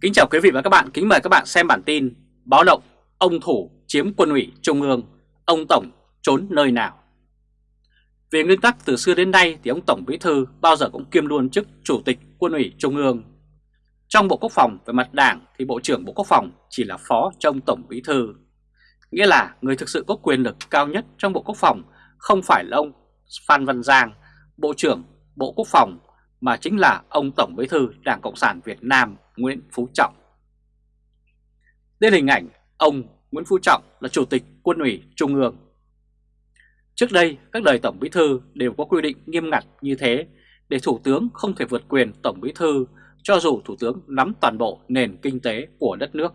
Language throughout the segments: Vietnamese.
Kính chào quý vị và các bạn, kính mời các bạn xem bản tin Báo động, ông Thủ chiếm quân ủy Trung ương, ông Tổng trốn nơi nào? Về nguyên tắc từ xưa đến nay thì ông Tổng Bí Thư bao giờ cũng kiêm luôn chức Chủ tịch quân ủy Trung ương. Trong Bộ Quốc phòng về mặt đảng thì Bộ trưởng Bộ Quốc phòng chỉ là phó trong Tổng Bí Thư. Nghĩa là người thực sự có quyền lực cao nhất trong Bộ Quốc phòng không phải là ông Phan Văn Giang, Bộ trưởng Bộ Quốc phòng mà chính là ông Tổng Bí thư Đảng Cộng sản Việt Nam. Nguyễn Phú Trọng. Đây là hình ảnh ông Nguyễn Phú Trọng là Chủ tịch Quân ủy Trung ương. Trước đây, các đời Tổng Bí thư đều có quy định nghiêm ngặt như thế để Thủ tướng không thể vượt quyền Tổng Bí thư cho dù Thủ tướng nắm toàn bộ nền kinh tế của đất nước.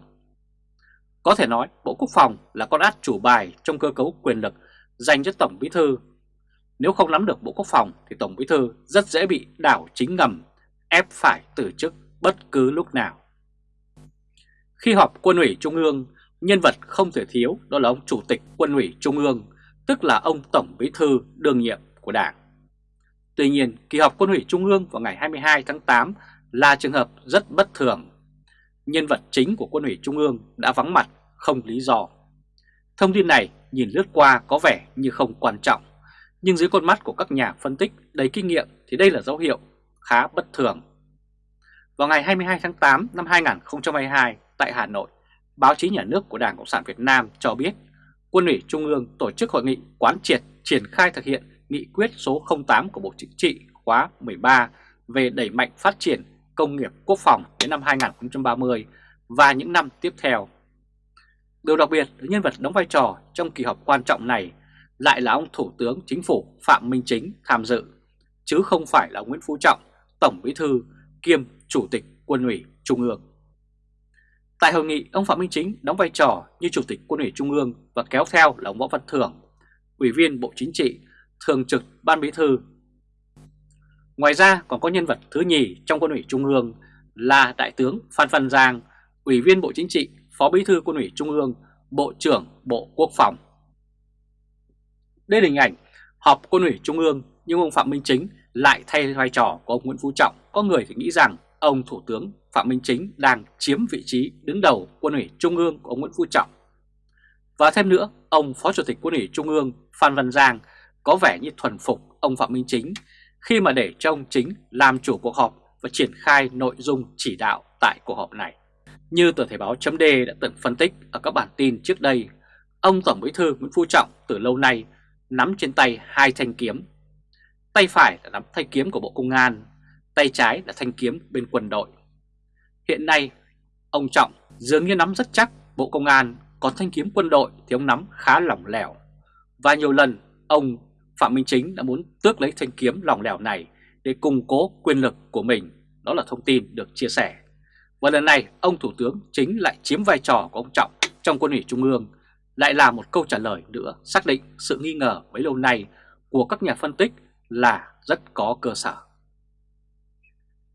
Có thể nói Bộ Quốc phòng là con át chủ bài trong cơ cấu quyền lực dành cho Tổng Bí thư nếu không nắm được Bộ Quốc phòng thì Tổng Bí Thư rất dễ bị đảo chính ngầm, ép phải từ chức bất cứ lúc nào. Khi họp quân ủy Trung ương, nhân vật không thể thiếu đó là ông Chủ tịch quân ủy Trung ương, tức là ông Tổng Bí Thư đương nhiệm của Đảng. Tuy nhiên, kỳ họp quân ủy Trung ương vào ngày 22 tháng 8 là trường hợp rất bất thường. Nhân vật chính của quân ủy Trung ương đã vắng mặt không lý do. Thông tin này nhìn lướt qua có vẻ như không quan trọng, nhưng dưới con mắt của các nhà phân tích đầy kinh nghiệm thì đây là dấu hiệu khá bất thường. Vào ngày 22 tháng 8 năm 2022 tại Hà Nội, báo chí nhà nước của Đảng Cộng sản Việt Nam cho biết Quân ủy Trung ương tổ chức hội nghị quán triệt triển khai thực hiện nghị quyết số 08 của Bộ Chính trị khóa 13 về đẩy mạnh phát triển công nghiệp quốc phòng đến năm 2030 và những năm tiếp theo. Điều đặc biệt là nhân vật đóng vai trò trong kỳ họp quan trọng này lại là ông Thủ tướng Chính phủ Phạm Minh Chính tham dự, chứ không phải là Nguyễn Phú Trọng, Tổng Bí Thư kiêm Chủ tịch Quân ủy Trung ương. Tại hội nghị, ông Phạm Minh Chính đóng vai trò như Chủ tịch Quân ủy Trung ương và kéo theo là ông Võ Văn Thưởng, Ủy viên Bộ Chính trị, Thường trực Ban Bí Thư. Ngoài ra còn có nhân vật thứ nhì trong Quân ủy Trung ương là Đại tướng Phan Văn Giang, Ủy viên Bộ Chính trị, Phó Bí Thư Quân ủy Trung ương, Bộ trưởng Bộ Quốc phòng. Đây là hình ảnh họp quân ủy Trung ương nhưng ông Phạm Minh Chính lại thay vai trò của ông Nguyễn Phú Trọng. Có người thì nghĩ rằng ông Thủ tướng Phạm Minh Chính đang chiếm vị trí đứng đầu quân ủy Trung ương của ông Nguyễn Phú Trọng. Và thêm nữa, ông Phó Chủ tịch quân ủy Trung ương Phan Văn Giang có vẻ như thuần phục ông Phạm Minh Chính khi mà để cho ông Chính làm chủ cuộc họp và triển khai nội dung chỉ đạo tại cuộc họp này. Như tờ Thể báo chấm đã từng phân tích ở các bản tin trước đây, ông Tổng Bí thư Nguyễn Phú Trọng từ lâu nay nắm trên tay hai thanh kiếm. Tay phải là nắm thanh kiếm của Bộ Công an, tay trái là thanh kiếm bên quân đội. Hiện nay, ông Trọng dường như nắm rất chắc Bộ Công an, còn thanh kiếm quân đội thì ông nắm khá lỏng lẻo. Và nhiều lần ông Phạm Minh Chính đã muốn tước lấy thanh kiếm lỏng lẻo này để củng cố quyền lực của mình. Đó là thông tin được chia sẻ. Và lần này ông Thủ tướng chính lại chiếm vai trò của ông Trọng trong quân ủy Trung ương lại là một câu trả lời nữa xác định sự nghi ngờ bấy lâu nay của các nhà phân tích là rất có cơ sở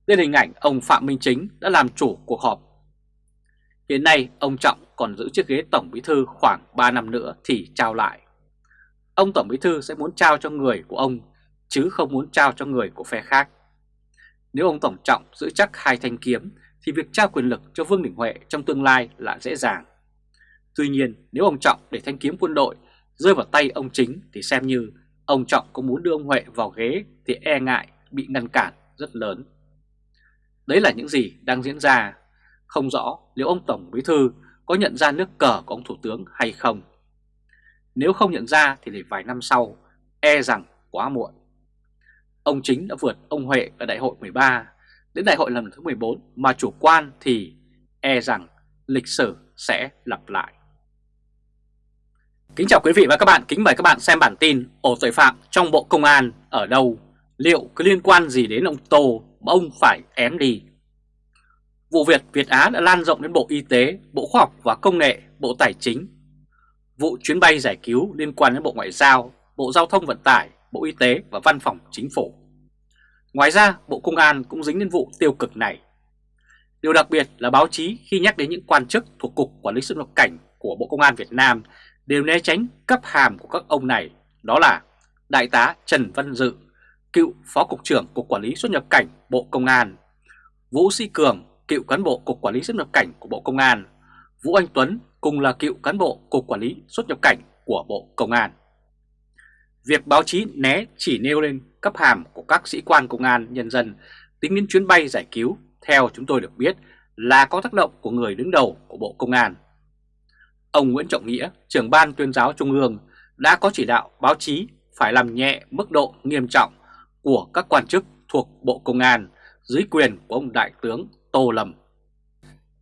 lên hình ảnh ông Phạm Minh Chính đã làm chủ cuộc họp. Hiện nay, ông Trọng còn giữ chiếc ghế Tổng Bí Thư khoảng 3 năm nữa thì trao lại. Ông Tổng Bí Thư sẽ muốn trao cho người của ông, chứ không muốn trao cho người của phe khác. Nếu ông Tổng Trọng giữ chắc hai thanh kiếm, thì việc trao quyền lực cho Vương Đình Huệ trong tương lai là dễ dàng. Tuy nhiên, nếu ông Trọng để thanh kiếm quân đội rơi vào tay ông Chính, thì xem như ông Trọng có muốn đưa ông Huệ vào ghế thì e ngại bị ngăn cản rất lớn. Đấy là những gì đang diễn ra, không rõ liệu ông Tổng Bí Thư có nhận ra nước cờ của ông Thủ tướng hay không. Nếu không nhận ra thì để vài năm sau, e rằng quá muộn. Ông Chính đã vượt ông Huệ ở đại hội 13, đến đại hội lần thứ 14 mà chủ quan thì e rằng lịch sử sẽ lặp lại. Kính chào quý vị và các bạn, kính mời các bạn xem bản tin ổ tội phạm trong Bộ Công an ở đâu, liệu có liên quan gì đến ông Tô mà ông phải ém đi. Vụ việc Việt Á đã lan rộng đến Bộ Y tế, Bộ Khoa học và Công nghệ, Bộ Tài chính. Vụ chuyến bay giải cứu liên quan đến Bộ Ngoại giao, Bộ Giao thông Vận tải, Bộ Y tế và Văn phòng Chính phủ. Ngoài ra, Bộ Công an cũng dính đến vụ tiêu cực này. Điều đặc biệt là báo chí khi nhắc đến những quan chức thuộc Cục Quản lý xuất nhập cảnh của Bộ Công an Việt Nam đều né tránh cấp hàm của các ông này, đó là Đại tá Trần Văn Dự, cựu Phó Cục trưởng Cục Quản lý xuất nhập cảnh Bộ Công an, Vũ Sĩ Cường, cựu cán bộ Cục Quản lý xuất nhập cảnh của Bộ Công an, Vũ Anh Tuấn cùng là cựu cán bộ Cục Quản lý xuất nhập cảnh của Bộ Công an. Việc báo chí né chỉ nêu lên cấp hàm của các sĩ quan công an nhân dân tính đến chuyến bay giải cứu theo chúng tôi được biết là có tác động của người đứng đầu của Bộ Công an. Ông Nguyễn Trọng Nghĩa, trưởng ban tuyên giáo Trung ương đã có chỉ đạo báo chí phải làm nhẹ mức độ nghiêm trọng của các quan chức thuộc Bộ Công an dưới quyền của ông Đại tướng Tô Lâm.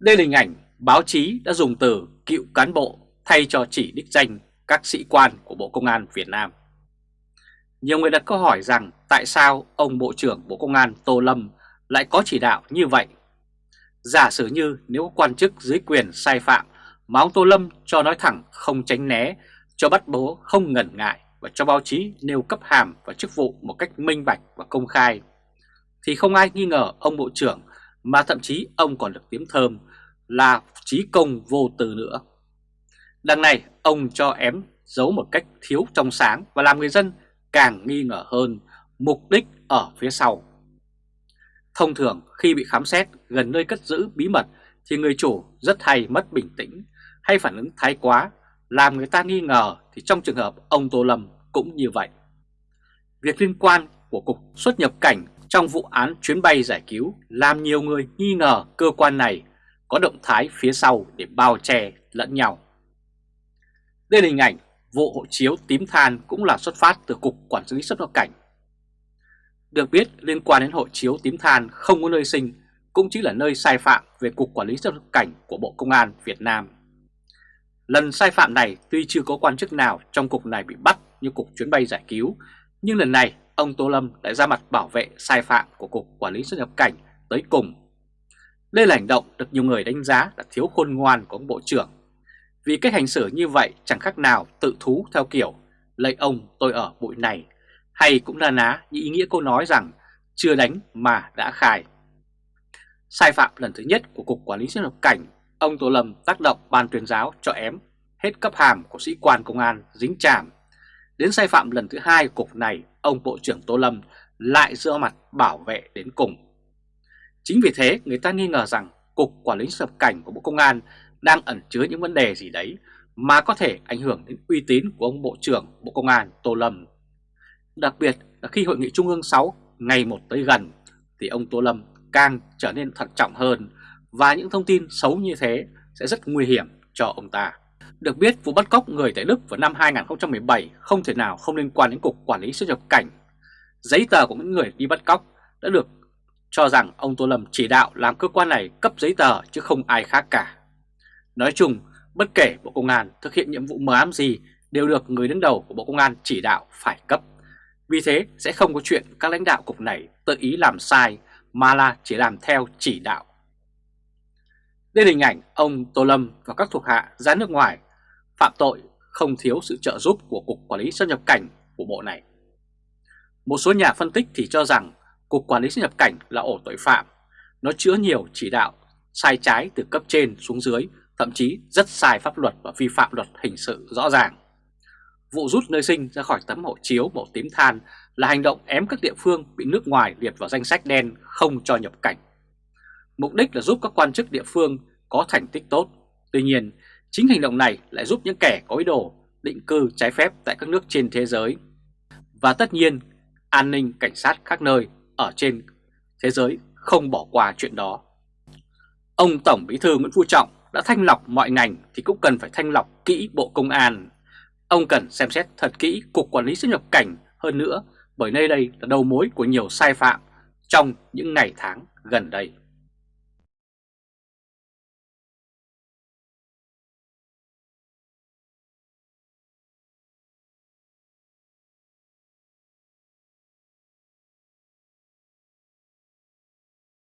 Đây là hình ảnh báo chí đã dùng từ cựu cán bộ thay cho chỉ đích danh các sĩ quan của Bộ Công an Việt Nam. Nhiều người đặt câu hỏi rằng tại sao ông Bộ trưởng Bộ Công an Tô Lâm lại có chỉ đạo như vậy? Giả sử như nếu quan chức dưới quyền sai phạm mà ông Tô Lâm cho nói thẳng không tránh né, cho bắt bố không ngần ngại và cho báo chí nêu cấp hàm và chức vụ một cách minh bạch và công khai, thì không ai nghi ngờ ông Bộ trưởng mà thậm chí ông còn được tiếng thơm là trí công vô tư nữa. Đằng này ông cho ém giấu một cách thiếu trong sáng và làm người dân càng nghi ngờ hơn mục đích ở phía sau. Thông thường khi bị khám xét gần nơi cất giữ bí mật thì người chủ rất hay mất bình tĩnh hay phản ứng thái quá làm người ta nghi ngờ thì trong trường hợp ông Tô Lâm cũng như vậy. Việc liên quan của Cục xuất nhập cảnh trong vụ án chuyến bay giải cứu làm nhiều người nghi ngờ cơ quan này có động thái phía sau để bao che lẫn nhau. Đây là hình ảnh vụ hộ chiếu tím than cũng là xuất phát từ Cục Quản lý xuất nhập cảnh. Được biết, liên quan đến hộ chiếu tím than không có nơi sinh, cũng chỉ là nơi sai phạm về Cục Quản lý xuất nhập cảnh của Bộ Công an Việt Nam. Lần sai phạm này tuy chưa có quan chức nào trong cục này bị bắt như Cục chuyến bay giải cứu, nhưng lần này ông Tô Lâm lại ra mặt bảo vệ sai phạm của Cục Quản lý xuất nhập cảnh tới cùng. Đây là hành động được nhiều người đánh giá là thiếu khôn ngoan của ông Bộ trưởng vì cách hành xử như vậy chẳng khác nào tự thú theo kiểu lấy ông tôi ở bụi này hay cũng là ná như ý nghĩa câu nói rằng chưa đánh mà đã khai. Sai phạm lần thứ nhất của Cục Quản lý xuất nhập cảnh, ông Tô Lâm tác động ban tuyên giáo cho ém hết cấp hàm của sĩ quan công an dính chàm. Đến sai phạm lần thứ hai Cục này, ông Bộ trưởng Tô Lâm lại dựa mặt bảo vệ đến cùng. Chính vì thế người ta nghi ngờ rằng Cục Quản lý xuất cảnh của Bộ Công an đang ẩn chứa những vấn đề gì đấy mà có thể ảnh hưởng đến uy tín của ông Bộ trưởng Bộ Công an Tô Lâm. Đặc biệt là khi Hội nghị Trung ương 6 ngày một tới gần thì ông Tô Lâm càng trở nên thận trọng hơn và những thông tin xấu như thế sẽ rất nguy hiểm cho ông ta. Được biết vụ bắt cóc người tại Đức vào năm 2017 không thể nào không liên quan đến Cục Quản lý xuất nhập cảnh. Giấy tờ của những người đi bắt cóc đã được cho rằng ông Tô Lâm chỉ đạo làm cơ quan này cấp giấy tờ chứ không ai khác cả. Nói chung, bất kể Bộ Công an thực hiện nhiệm vụ mờ ám gì đều được người đứng đầu của Bộ Công an chỉ đạo phải cấp. Vì thế sẽ không có chuyện các lãnh đạo cục này tự ý làm sai mà là chỉ làm theo chỉ đạo. Đây là hình ảnh ông Tô Lâm và các thuộc hạ ra nước ngoài phạm tội không thiếu sự trợ giúp của Cục Quản lý xuất nhập cảnh của bộ này. Một số nhà phân tích thì cho rằng Cục Quản lý xuất nhập cảnh là ổ tội phạm. Nó chứa nhiều chỉ đạo sai trái từ cấp trên xuống dưới, thậm chí rất sai pháp luật và vi phạm luật hình sự rõ ràng. Vụ rút nơi sinh ra khỏi tấm hộ chiếu màu tím than là hành động ém các địa phương bị nước ngoài liệt vào danh sách đen không cho nhập cảnh. Mục đích là giúp các quan chức địa phương có thành tích tốt. Tuy nhiên, chính hành động này lại giúp những kẻ có ý đồ định cư trái phép tại các nước trên thế giới. Và tất nhiên, an ninh cảnh sát các nơi ở trên thế giới không bỏ qua chuyện đó. Ông Tổng Bí thư Nguyễn Phú Trọng đã thanh lọc mọi ngành thì cũng cần phải thanh lọc kỹ Bộ Công an. Ông cần xem xét thật kỹ Cục Quản lý xuất nhập cảnh hơn nữa bởi nơi đây là đầu mối của nhiều sai phạm trong những ngày tháng gần đây.